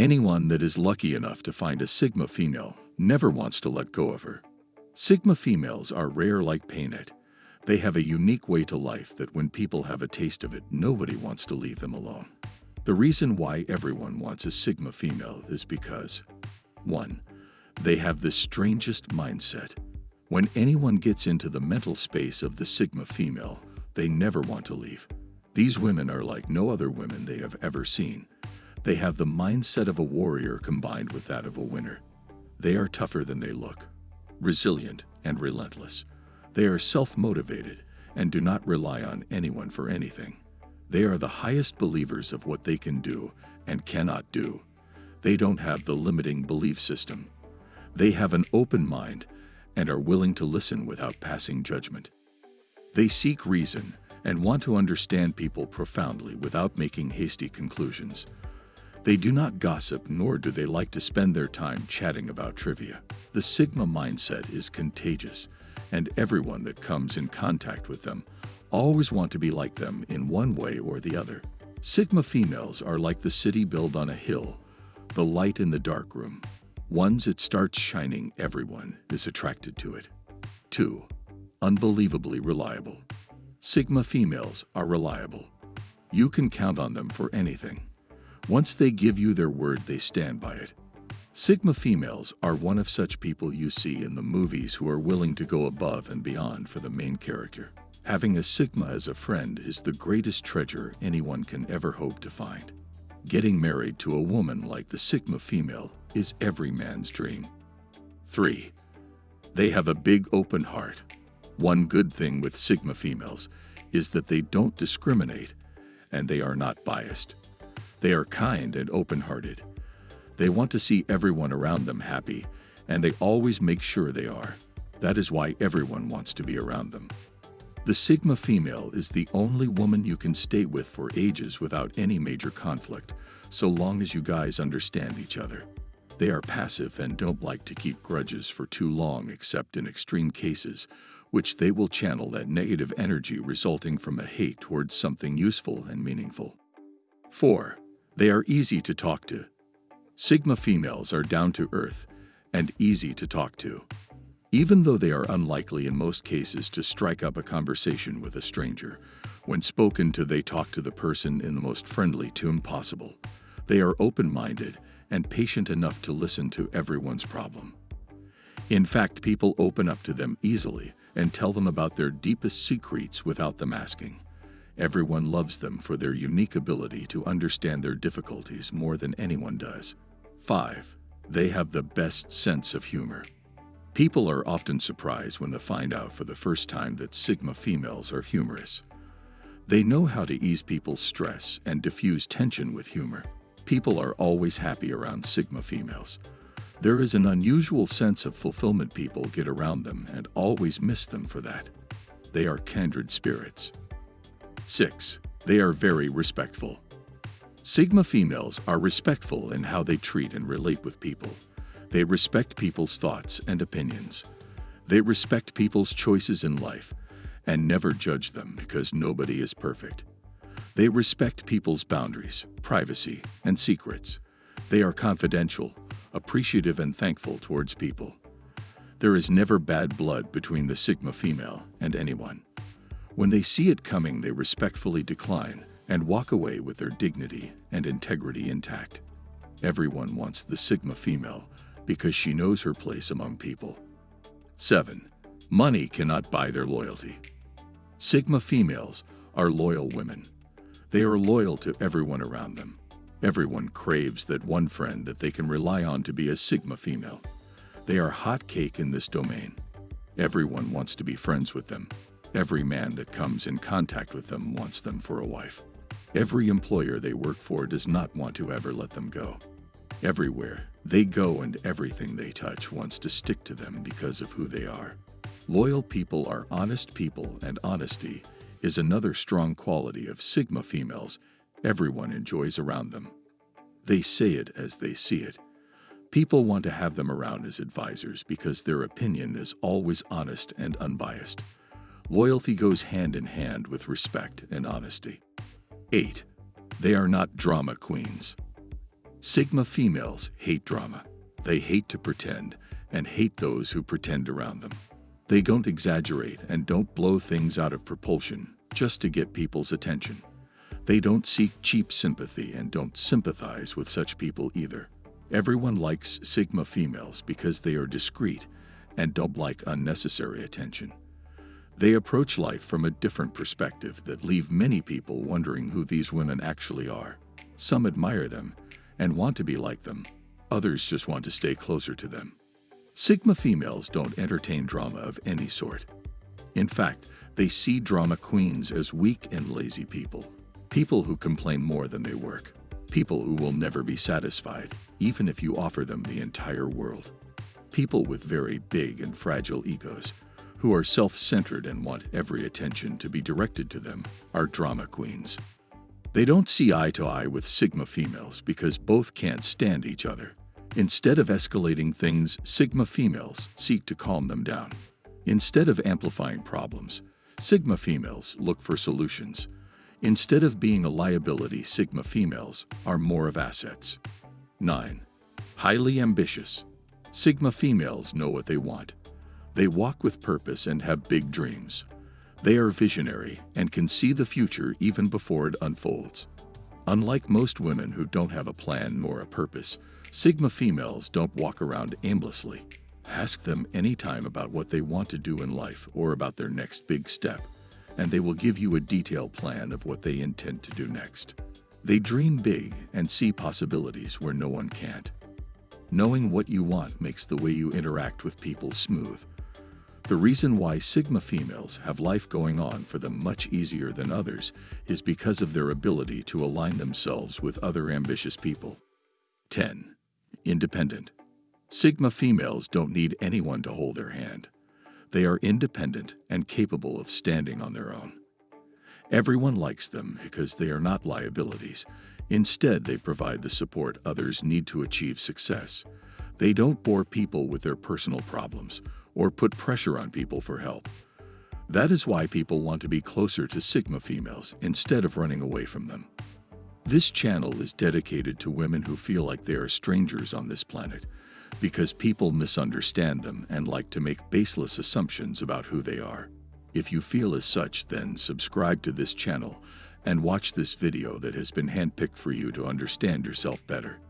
Anyone that is lucky enough to find a Sigma female never wants to let go of her. Sigma females are rare like painted. They have a unique way to life that when people have a taste of it, nobody wants to leave them alone. The reason why everyone wants a Sigma female is because 1. They have the strangest mindset. When anyone gets into the mental space of the Sigma female, they never want to leave. These women are like no other women they have ever seen. They have the mindset of a warrior combined with that of a winner. They are tougher than they look, resilient and relentless. They are self-motivated and do not rely on anyone for anything. They are the highest believers of what they can do and cannot do. They don't have the limiting belief system. They have an open mind and are willing to listen without passing judgment. They seek reason and want to understand people profoundly without making hasty conclusions. They do not gossip nor do they like to spend their time chatting about trivia. The Sigma mindset is contagious and everyone that comes in contact with them always want to be like them in one way or the other. Sigma females are like the city built on a hill, the light in the dark room. Once it starts shining, everyone is attracted to it. 2. Unbelievably reliable. Sigma females are reliable. You can count on them for anything. Once they give you their word, they stand by it. Sigma females are one of such people you see in the movies who are willing to go above and beyond for the main character. Having a Sigma as a friend is the greatest treasure anyone can ever hope to find. Getting married to a woman like the Sigma female is every man's dream. 3. They have a big open heart. One good thing with Sigma females is that they don't discriminate and they are not biased. They are kind and open-hearted. They want to see everyone around them happy and they always make sure they are. That is why everyone wants to be around them. The Sigma female is the only woman you can stay with for ages without any major conflict, so long as you guys understand each other. They are passive and don't like to keep grudges for too long except in extreme cases, which they will channel that negative energy resulting from a hate towards something useful and meaningful. 4. They are easy to talk to. Sigma females are down to earth and easy to talk to. Even though they are unlikely in most cases to strike up a conversation with a stranger, when spoken to they talk to the person in the most friendly tune possible. They are open-minded and patient enough to listen to everyone's problem. In fact, people open up to them easily and tell them about their deepest secrets without them asking. Everyone loves them for their unique ability to understand their difficulties more than anyone does. 5. They have the best sense of humor. People are often surprised when they find out for the first time that Sigma females are humorous. They know how to ease people's stress and diffuse tension with humor. People are always happy around Sigma females. There is an unusual sense of fulfillment people get around them and always miss them for that. They are kindred spirits. 6. They are very respectful. Sigma females are respectful in how they treat and relate with people. They respect people's thoughts and opinions. They respect people's choices in life and never judge them because nobody is perfect. They respect people's boundaries, privacy, and secrets. They are confidential, appreciative, and thankful towards people. There is never bad blood between the Sigma female and anyone. When they see it coming, they respectfully decline and walk away with their dignity and integrity intact. Everyone wants the Sigma female because she knows her place among people. 7. Money cannot buy their loyalty. Sigma females are loyal women. They are loyal to everyone around them. Everyone craves that one friend that they can rely on to be a Sigma female. They are hot cake in this domain. Everyone wants to be friends with them. Every man that comes in contact with them wants them for a wife. Every employer they work for does not want to ever let them go. Everywhere they go and everything they touch wants to stick to them because of who they are. Loyal people are honest people and honesty is another strong quality of Sigma females everyone enjoys around them. They say it as they see it. People want to have them around as advisors because their opinion is always honest and unbiased. Loyalty goes hand in hand with respect and honesty. 8. They are not drama queens. Sigma females hate drama. They hate to pretend and hate those who pretend around them. They don't exaggerate and don't blow things out of propulsion just to get people's attention. They don't seek cheap sympathy and don't sympathize with such people either. Everyone likes Sigma females because they are discreet and don't like unnecessary attention. They approach life from a different perspective that leave many people wondering who these women actually are. Some admire them and want to be like them. Others just want to stay closer to them. Sigma females don't entertain drama of any sort. In fact, they see drama queens as weak and lazy people. People who complain more than they work. People who will never be satisfied, even if you offer them the entire world. People with very big and fragile egos, who are self-centered and want every attention to be directed to them, are drama queens. They don't see eye to eye with Sigma females because both can't stand each other. Instead of escalating things, Sigma females seek to calm them down. Instead of amplifying problems, Sigma females look for solutions. Instead of being a liability, Sigma females are more of assets. 9. Highly ambitious. Sigma females know what they want. They walk with purpose and have big dreams. They are visionary and can see the future even before it unfolds. Unlike most women who don't have a plan nor a purpose, Sigma females don't walk around aimlessly. Ask them anytime about what they want to do in life or about their next big step, and they will give you a detailed plan of what they intend to do next. They dream big and see possibilities where no one can't. Knowing what you want makes the way you interact with people smooth. The reason why Sigma females have life going on for them much easier than others is because of their ability to align themselves with other ambitious people. 10. Independent. Sigma females don't need anyone to hold their hand. They are independent and capable of standing on their own. Everyone likes them because they are not liabilities. Instead, they provide the support others need to achieve success. They don't bore people with their personal problems or put pressure on people for help. That is why people want to be closer to Sigma females instead of running away from them. This channel is dedicated to women who feel like they are strangers on this planet because people misunderstand them and like to make baseless assumptions about who they are. If you feel as such, then subscribe to this channel and watch this video that has been handpicked for you to understand yourself better.